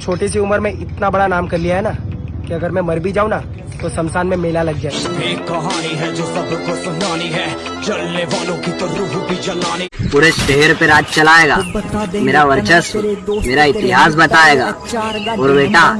छोटी सी उम्र में इतना बड़ा नाम कर लिया है ना कि अगर मैं मर भी जाऊँ ना तो शमशान में मेला लग जाए। एक कहानी है जो सबको सुनानी है चलने वालों की तो रूह भी जलानी। पूरे शहर पे राज चलाएगा। मेरा वर्चस्व मेरा इतिहास बताएगा। और बेटा